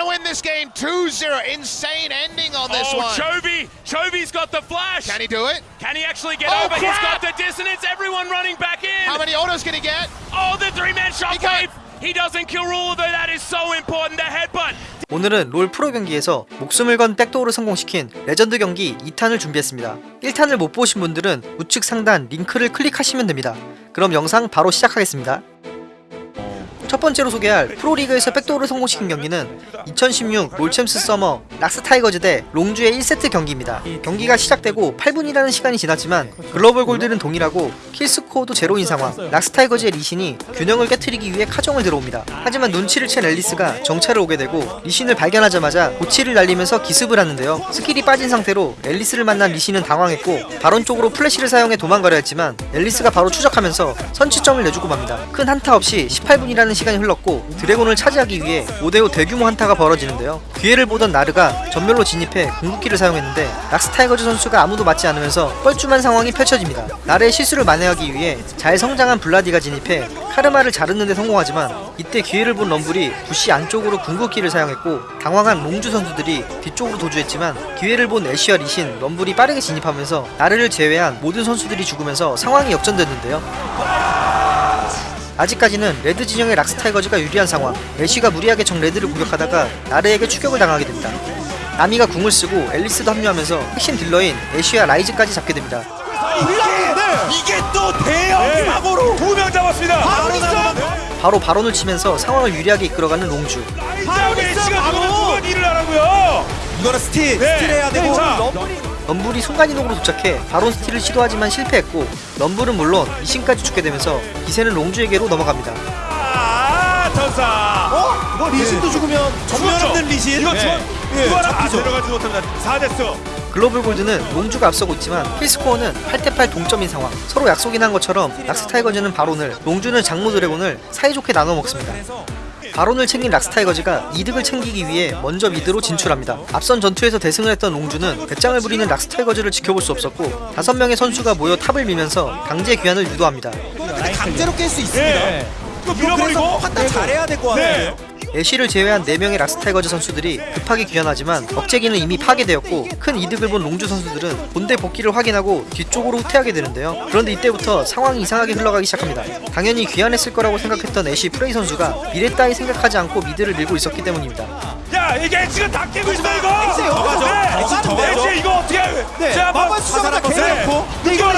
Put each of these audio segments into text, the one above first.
to win this game 2-0. Insane ending on this oh, one. Chovy! Chovy's got the flash! Can he do it? Can he actually get Oh, over? He's crap! got the dissonance. Everyone running back in. How many autos can he get? Oh, the three-man shockwave. He doesn't kill Rule, though that is so important. The headbutt. 오늘은 롤 프로 경기에서 목숨을 건 백도어를 성공시킨 레전드 경기 2탄을 준비했습니다. 1탄을 못 보신 분들은 우측 상단 링크를 클릭하시면 됩니다. 그럼 영상 바로 시작하겠습니다. 첫 번째로 소개할 프로리그에서 백도어를 성공시킨 경기는 2016 롤챔스 서머 락스 타이거즈 대 롱주의 1세트 경기입니다. 경기가 시작되고 8분이라는 시간이 지났지만 글로벌 골드는 동일하고 kill score도 제로인 상황 락스 타이거즈의 리신이 균형을 깨뜨리기 위해 카정을 들어옵니다. 하지만 눈치를 챈 앨리스가 정찰을 오게 되고 리신을 발견하자마자 고치를 날리면서 기습을 하는데요. 스킬이 빠진 상태로 앨리스를 만난 리신은 당황했고 바론 쪽으로 플래시를 사용해 도망가려 했지만 앨리스가 바로 추적하면서 선취점을 내주고 맙니다. 큰 한타 없이 18분이라는 시간 이 흘렀고 드래곤을 차지하기 위해 5대5 대규모 한타가 벌어지는데요. 기회를 보던 나르가 점멸로 진입해 궁극기를 사용했는데 락스 타이거즈 선수가 아무도 맞지 않으면서 뻘쭘한 상황이 펼쳐집니다. 나르의 실수를 만회하기 위해 잘 성장한 블라디가 진입해 카르마를 자르는데 성공하지만 이때 기회를 본 럼블이 부시 안쪽으로 궁극기를 사용했고 당황한 롱주 선수들이 뒤쪽으로 도주했지만 기회를 본 애쉬와 리신, 럼블이 빠르게 진입하면서 나르를 제외한 모든 선수들이 죽으면서 상황이 역전됐는데요. 아직까지는 레드 진영의 락스 타이거즈가 유리한 상황. 애쉬가 무리하게 적 레드를 공격하다가 나르에게 추격을 당하게 됩니다. 나미가 궁을 쓰고 앨리스도 합류하면서 핵심 딜러인 애쉬와 라이즈까지 잡게 됩니다. 이게 또 대형 사고로 두 명 잡았습니다. 바로. 바로 바론을 치면서 상황을 유리하게 이끌어가는 롱주. 바로 이거는 스틸 네. 스틸 해야 되고 자. 럼블이 순간이동으로 도착해 바론 스틸을 시도하지만 실패했고 럼블은 물론 이신까지 죽게 되면서 기세는 롱주에게로 넘어갑니다 아, 전사. 어? 이거 리신도 죽으면 전면 죽었죠? 없는 리신 이거 네. 예, 이거 하나 아, 잡히죠. 들어가지 못합니다. 4대스. 글로벌 골드는 롱주가 앞서고 있지만 킬스코어는 8대8 동점인 상황 서로 약속이나 한 것처럼 락스 타이거즈는 바론을 롱주는 장모 드래곤을 사이좋게 나눠 먹습니다 바론을 챙긴 락스 타이거즈가 이득을 챙기기 위해 먼저 미드로 진출합니다 앞선 전투에서 대승을 했던 롱주는 배짱을 부리는 락스 타이거즈를 지켜볼 수 없었고 5명의 선수가 모여 탑을 밀면서 강제 귀환을 유도합니다 강제로 깰 수 있습니다 네. 이거 밀어버리고. 판단 잘해야 될것 네. 같아요 애쉬를 제외한 4명의 락스 타이거즈 선수들이 급하게 귀환하지만 억제기는 이미 파괴되었고 큰 이득을 본 롱주 선수들은 본대 복귀를 확인하고 뒤쪽으로 후퇴하게 되는데요 그런데 이때부터 상황이 이상하게 흘러가기 시작합니다 당연히 귀환했을 거라고 생각했던 애쉬 프레이 선수가 미래 따위 생각하지 않고 미드를 밀고 있었기 때문입니다 야, 이게 지금 다 깨고 있어 이거. 여기서 네. 이거 어떻게? 네 자, 뭐 마법 수정자 네. 개놓고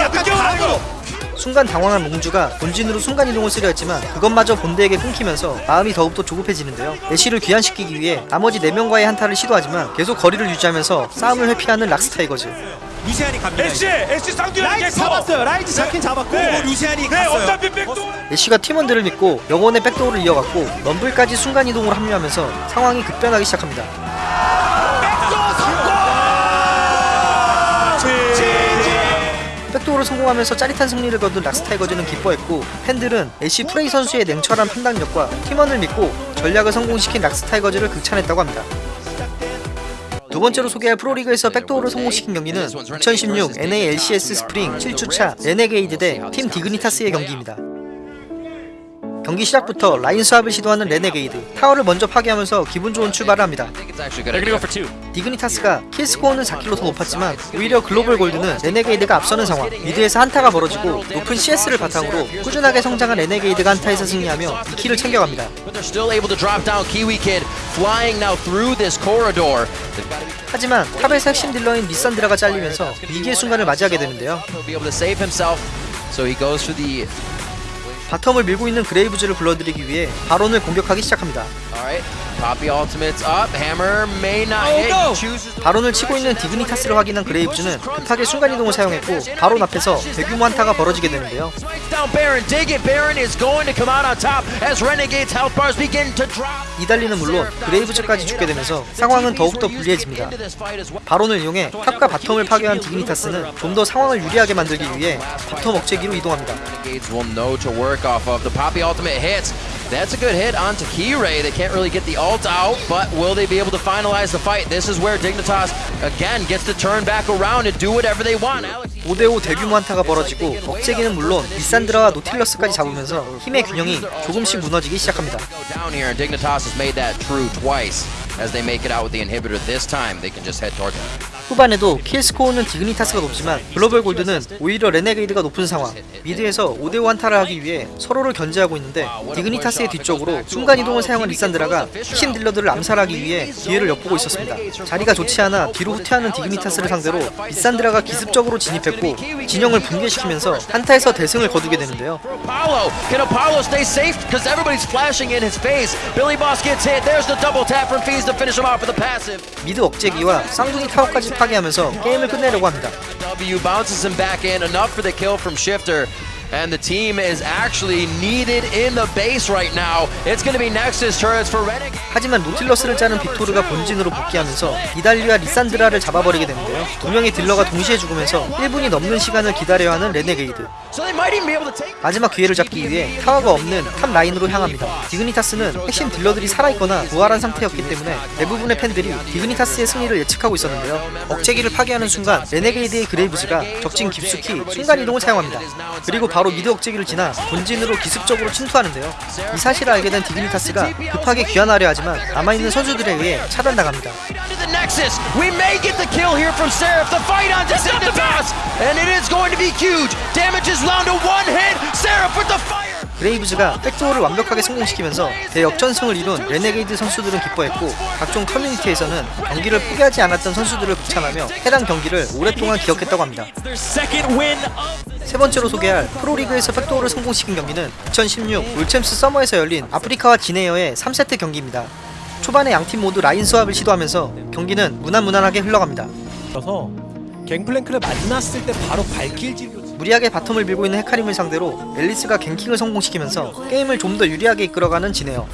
약간 느껴라, 다르고 순간 당황한 롱주가 본진으로 순간이동을 쓰려 했지만 그것마저 본대에게 끊기면서 마음이 더욱더 조급해지는데요. 애쉬를 귀환시키기 위해 나머지 4명과의 한타를 시도하지만 계속 거리를 유지하면서 싸움을 회피하는 락스 타이거즈. 루시안이 갑니다 애쉬, 애쉬 쌍둥이 라이트 잡았어요. 라이트 잡긴 잡았고 네. 뭐 루시안이 네, 갔어요. 어차피 백도. 애쉬가 팀원들을 믿고 영혼의 백도어를 이어갔고 럼블까지 순간이동으로 합류하면서 상황이 급변하기 시작합니다 백도어를 성공하면서 짜릿한 승리를 거둔 락스 타이거즈는 기뻐했고 팬들은 애쉬 프레이 선수의 냉철한 판단력과 팀원을 믿고 전략을 성공시킨 락스 타이거즈를 극찬했다고 합니다. 두 번째로 소개할 프로리그에서 백도어를 성공시킨 경기는 2016 NALCS 스프링 7주차 레네게이드 대 팀 디그니타스의 경기입니다. 경기 시작부터 라인 swap을 시도하는 레네게이드 타워를 먼저 파괴하면서 기분 좋은 출발을 합니다. 디그니타스가 킬스코어는 4킬로 더 높았지만 오히려 글로벌 골드는 레네게이드가 앞서는 상황 미드에서 한타가 벌어지고 높은 CS를 바탕으로 꾸준하게 성장한 레네게이드가 한타에서 승리하며 2킬을 챙겨갑니다. 하지만 탑에서 핵심 딜러인 리산드라가 잘리면서 위기의 순간을 맞이하게 되는데요. 바텀을 밀고 있는 그레이브즈를 불러들이기 위해 바론을 공격하기 시작합니다. 바론을 치고 있는 디그니타스를 확인한 그레이브즈는 급하게 순간이동을 사용했고 바론 앞에서 대규모 한타가 벌어지게 되는데요. 이달리는 물론 그레이브즈까지 죽게 되면서 상황은 더욱더 불리해집니다. 바론을 이용해 탑과 바텀을 파괴한 디그니타스는 좀 더 상황을 유리하게 만들기 위해 바텀 억제기로 이동합니다. Renegades will know to work off of. The Poppy ultimate hits. That's a good hit onto Keyray. They can't really get the ult out, but will they be able to finalize the fight? This is where Dignitas again gets to turn back around and do whatever they want. Alex 5대5 대규모 한타가 벌어지고 억제기는 물론 리산드라와 노틸러스까지 잡으면서 힘의 균형이 조금씩 무너지기 시작합니다. go down here, and Dignitas has made that true twice. as they make it out with the inhibitor. This time they can just head toward him. 후반에도 킬스코어는 디그니타스가 높지만 글로벌 골드는 오히려 레네게이드가 높은 상황. 미드에서 5대5 한타를 하기 위해 서로를 견제하고 있는데 디그니타스의 뒤쪽으로 순간이동을 사용한 리산드라가 핵심 딜러들을 암살하기 위해 기회를 엿보고 있었습니다. 자리가 좋지 않아 뒤로 후퇴하는 디그니타스를 상대로 리산드라가 기습적으로 진입했고 진영을 붕괴시키면서 한타에서 대승을 거두게 되는데요. 미드 억제기와 쌍둥이 타워까지 파괴하면서 게임을 끝내려고 합니다 W bounces him back in, enough for the kill from Shifter. And the team is actually needed in the base right now. It's going to be Nexus turrets for Renegade. 하지만 노틸러스를 쫓는 빅토르가 본진으로 복귀하면서 니달리와 리산드라를 잡아버리게 되는데요 두 명의 딜러가 동시에 죽으면서 1분이 넘는 시간을 기다려야 하는 레네게이드. 마지막 기회를 잡기 위해 타워가 없는 탑 라인으로 향합니다. 디그니타스는 핵심 딜러들이 살아있거나 부활한 상태였기 때문에 대부분의 팬들이 디그니타스의 승리를 예측하고 있었는데요. 억제기를 파괴하는 순간 레네게이드의 그레이브즈가 적진 깊숙이 순간이동을 사용합니다. 그리고 바로 미드 억제기를 지나 본진으로 기습적으로 침투하는데요. 이 사실을 알게 된 디그니타스가 급하게 귀환하려 하지만 남아있는 선수들에 의해 차단당합니다. 그레이브즈가 백도어를 완벽하게 성공시키면서 대역전승을 이룬 레네게이드 선수들은 기뻐했고 각종 커뮤니티에서는 경기를 포기하지 않았던 선수들을 극찬하며 해당 경기를 오랫동안 기억했다고 합니다. 세 번째로 소개할 프로리그에서 백도어를 성공시킨 경기는 2016 롤챔스 서머에서 열린 아프리카와 진에어의 3세트 경기입니다. 초반에 양팀 모두 라인 swap을 시도하면서 경기는 무난무난하게 흘러갑니다. 서 갱플랭크를 만났을 때 바로 발길 질 무리하게 바텀을 밀고 있는 헤카림을 상대로 엘리스가 갱킹을 성공시키면서 게임을 좀 더 유리하게 이끌어가는 진에어.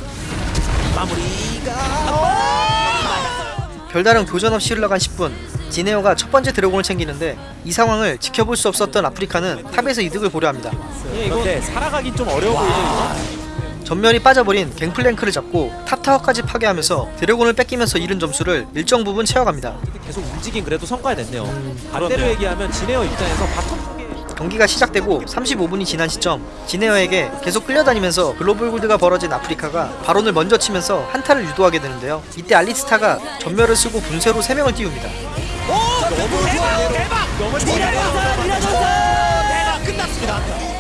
별다른 교전 없이 흘러간 10분 진에어가 첫 번째 드래곤을 챙기는데 이 상황을 지켜볼 수 없었던 아프리카는 탑에서 이득을 보려 합니다. 그런데 살아가긴 좀 어려워 보이죠 점멸이 빠져버린 갱플랭크를 잡고 탑타워까지 파괴하면서 드래곤을 뺏기면서 잃은 점수를 일정 부분 채워갑니다. 계속 움직인 그래도 성과가 냈네요 반대로 그렇네요. 얘기하면 진에어 입장에서 바텀 경기가 시작되고 35분이 지난 시점 진에어에게 계속 끌려다니면서 글로벌 골드가 벌어진 아프리카가 바론을 먼저 치면서 한타를 유도하게 되는데요. 이때 알리스타가 점멸을 쓰고 분쇄로 3명을 띄웁니다.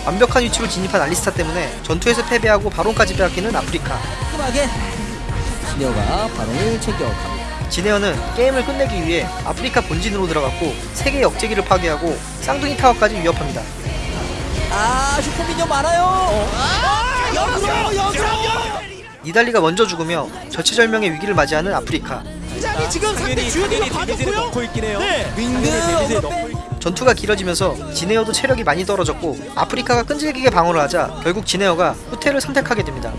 완벽한 위치로 진입한 알리스타 때문에 전투에서 패배하고 바론까지 빼앗기는 아프리카. 깔끔하게 진여가 바론을 챙겨갑니다. 지네어는 게임을 끝내기 위해 아프리카 본진으로 들어갔고 세계 역제기를 파괴하고 쌍둥이 타워까지 위협합니다. 아 슈퍼미니언 많아요. 역으로 역으로. 니달리가 먼저 죽으며 절체절명의 위기를 맞이하는 아프리카. 장이 지금 상대 주연이가 받았고요. 데미지를 넣고 어그로 있- 전투가 길어지면서 진에어도 체력이 많이 떨어졌고 아프리카가 끈질기게 방어를 하자 결국 진에어가 후퇴를 선택하게 됩니다.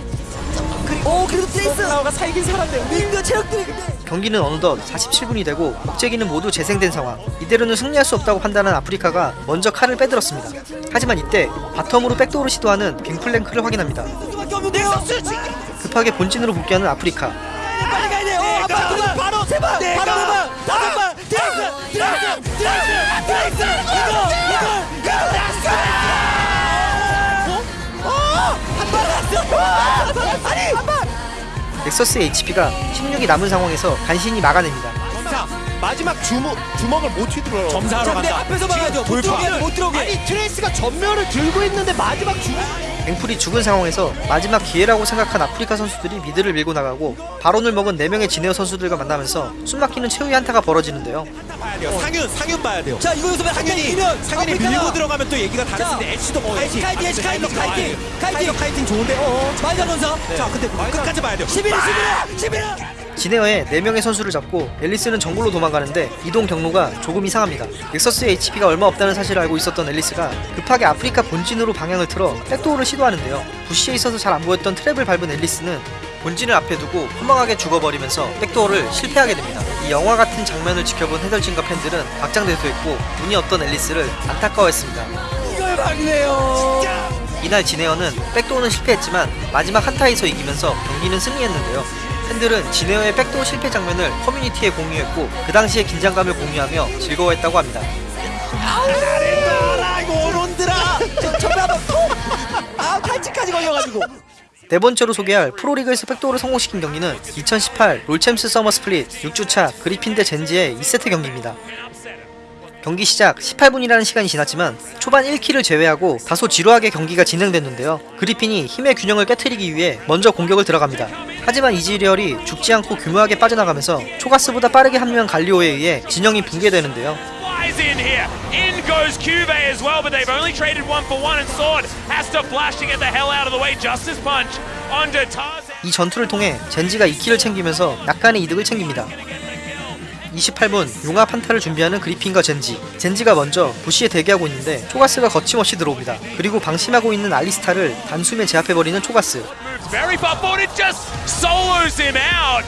오 그래도 트레이스 나가 살긴 살았네요. 윙드 체력들이 근데. 경기는 어느덧 47분이 되고 억제기는 모두 재생된 상황. 이대로는 승리할 수 없다고 판단한 아프리카가 먼저 칼을 빼들었습니다. 하지만 이때 바텀으로 백도어를 시도하는 갱플랭크를 확인합니다. 급하게 본진으로 복귀하는 아프리카. 빨리 가야 돼요. 어, 아빠 바로 세방. 바로 도망 다섯 방 트레이스 트레이스 트레이스 아니 한방 넥서스의 HP가 16이 남은 상황에서 간신히 막아냅니다. 점사 마지막 주먹 주먹을 못 휘둘러요. 점사하러 간다 앞에서 막아야 돼요. 못 들어오게 못 들어오게. 아니 트레이스가 전멸을 들고 있는데 마지막 주먹 갱플이 죽은 상황에서 마지막 기회라고 생각한 아프리카 선수들이 mid를 밀고 나가고 바론을 먹은 4명의 진에어 선수들과 만나면서 숨막히는 최후의 한타가 벌어지는데요. 돼요. 상윤 상윤 봐야 돼요. 자 이거 여기서 한명 상윤이 상윤이 밀고 들어가면 또 얘기가 달라지는데 애쉬도 뭐 kiting kiting 애쉬 kiting kiting kiting. kiting. 좋은데 어 말자 전사 자 근데 끝까지 봐야 돼요. 11위 11위 11위 진에어의 4명의 선수를 잡고 앨리스는 정글로 도망가는데 이동 경로가 조금 이상합니다. 넥서스의 HP가 얼마 없다는 사실을 알고 있었던 앨리스가 급하게 아프리카 본진으로 방향을 틀어 backdoor를 시도하는데요. bush에 있어서 잘 안 보였던 트랩을 밟은 앨리스는 본진을 앞에 두고 허망하게 죽어버리면서 백도어를 실패하게 됩니다. 이 영화 같은 장면을 지켜본 해설진과 팬들은 박장대소했고 운이 없던 앨리스를 안타까워했습니다. 이걸 막네요 이날 지네어는 백도어는 실패했지만 마지막 한타에서 이기면서 경기는 승리했는데요. 팬들은 지네어의 백도어 실패 장면을 커뮤니티에 공유했고 그 당시의 긴장감을 공유하며 즐거워했다고 합니다. 톡아 탈진까지 걸려가지고 네 번째로 소개할 프로리그에서 backdoor를 성공시킨 경기는 2018 롤챔스 서머 split 6주차 그리핀 대 젠지의 2세트 경기입니다. 경기 시작 18분이라는 시간이 지났지만 초반 1 kill을 제외하고 다소 지루하게 경기가 진행됐는데요. 그리핀이 힘의 균형을 깨뜨리기 위해 먼저 공격을 들어갑니다. 하지만 이지리얼이 죽지 않고 교묘하게 빠져나가면서 초가스보다 빠르게 합류한 갈리오에 의해 진영이 붕괴되는데요. Flies in here. In goes Cuvee as well, but they've only traded one for one, and Sword has to flash to get the hell out of the way. Justice Punch onto Tarzan. 이 전투를 통해 젠지가 2킬을 챙기면서 약간의 이득을 챙깁니다. 28분 용합 한타를 준비하는 그리핀과 젠지 젠지가 먼저 부시에 대기하고 있는데 초가스가 거침없이 들어옵니다. 그리고 방심하고 있는 알리스타를 단숨에 제압해버리는 초가스 very far forward. It just solos him out.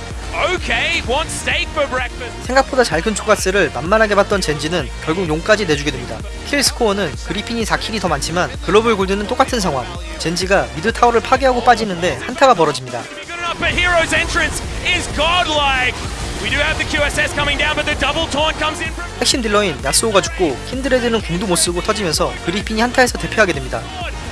Okay, wants steak for breakfast. 생각보다 잘 큰 초가스를 만만하게 봤던 젠지는 결국 용까지 내주게 됩니다. kill 스코어는 그리핀이 4 kill이 더 많지만 global gold는 똑같은 상황 젠지가 mid 타워를 파괴하고 빠지는데 한타가 벌어집니다. Good enough, but Hero's entrance is godlike. We do have the QSS coming down, but the double taunt comes in from 핵심 딜러인 야스오가 죽고 킨드레드는 궁도 못 쓰고 터지면서 그리핀이 한타에서 대패하게 됩니다.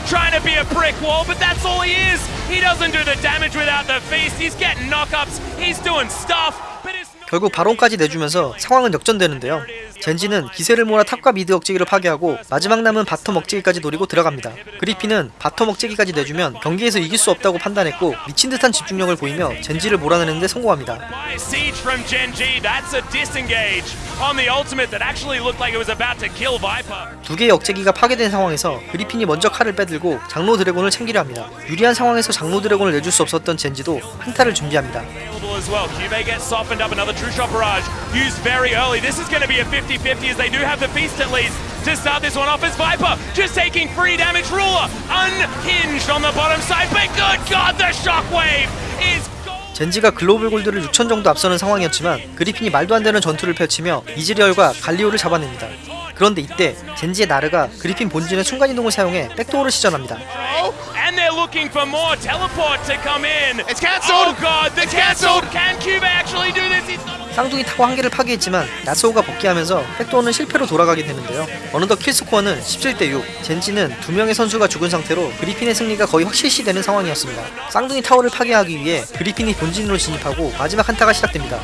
trying to be a brick wall, but that's all he is. He doesn't do the damage without the feast. He's getting knockups. He's doing stuff, but it's not. 결국 바론까지 내주면서 상황은 역전되는데요. 젠지는 기세를 몰아 top과 mid 억제기를 파괴하고 마지막 남은 bottom 억제기까지 노리고 들어갑니다. 그리핀은 bottom 억제기까지 내주면 경기에서 이길 수 없다고 판단했고 미친 듯한 집중력을 보이며 젠지를 몰아내는데 성공합니다. 두 개의 억제기가 파괴된 상황에서 그리핀이 먼저 칼을 빼들고 장로 드래곤을 챙기려 합니다. 유리한 상황에서 장로 드래곤을 내줄 수 없었던 젠지도 한타를 준비합니다. As well. Cube gets softened up. Another true shot barrage used very early. This is going to be a 50-50 as they do have the feast at least to start this one off as Viper just taking free damage. Ruler unhinged on the bottom side, but good God, the shockwave is. 젠지가 글로벌 골드를 6천 정도 앞서는 상황이었지만 그리핀이 말도 안 되는 전투를 펼치며 이즈리얼과 갈리오를 잡아냅니다. 그런데 이때 젠지의 나르가 그리핀 본진의 순간이동을 사용해 백도어를 시전합니다. They're looking for more teleport to come in. It's cancelled. Oh God, the It's cancelled. Can Cube actually do this? He's not. 쌍둥이 타고 한 개를 파괴했지만 야스오가 복귀하면서 백도어는 실패로 돌아가게 되는데요. 어느덧 킬스코어는 17대 6. 젠지는 두 명의 선수가 죽은 상태로 그리핀의 승리가 거의 확실시되는 상황이었습니다. 쌍둥이 타워를 파괴하기 위해 그리핀이 본진으로 진입하고 마지막 한타가 시작됩니다.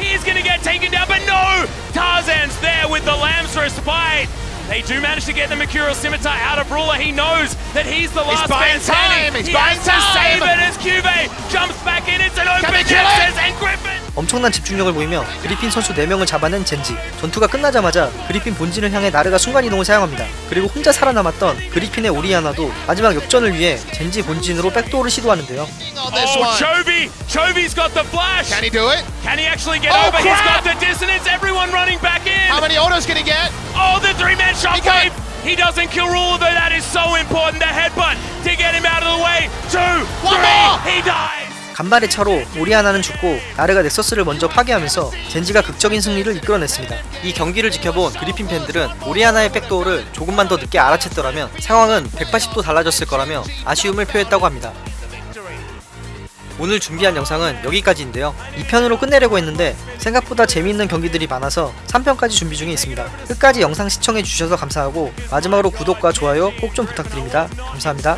He's gonna get taken down, but no! Tarzan's there with the lambs respite. They do manage to get the Mercurial Scimitar out of Ruler. He knows that he's the last buying man standing. time, he's he buying has to time. save it as Cube jumps back in. It's an open Nexus and Griffin. 엄청난 집중력을 보이며 그리핀 선수 4명을 잡아낸 젠지. 전투가 끝나자마자 그리핀 본진을 향해 나르가 순간이동을 사용합니다. 그리고 혼자 살아남았던 그리핀의 오리아나도 마지막 역전을 위해 젠지 본진으로 백도어를 시도하는데요. On this Oh, one. Chovy! Chovy's got the flash. Can he do it? Can he actually get Oh, over? He's crap! got the dissonance. Everyone running back in. How many autos can he get? Oh, the three-man shockwave! got- He doesn't kill Ruler, though that is so important. The headbutt to get him out of the way. Two, One three, more! he dies! 간발의 차로 오리아나는 죽고 나르가 넥서스를 먼저 파괴하면서 젠지가 극적인 승리를 이끌어냈습니다. 이 경기를 지켜본 그리핀 팬들은 오리아나의 백도어를 조금만 더 늦게 알아챘더라면 상황은 180도 달라졌을 거라며 아쉬움을 표했다고 합니다. 오늘 준비한 영상은 여기까지인데요. 2편으로 끝내려고 했는데 생각보다 재미있는 경기들이 많아서 3편까지 준비 중에 있습니다. 끝까지 영상 시청해 주셔서 감사하고 마지막으로 구독과 좋아요 꼭 좀 부탁드립니다. 감사합니다.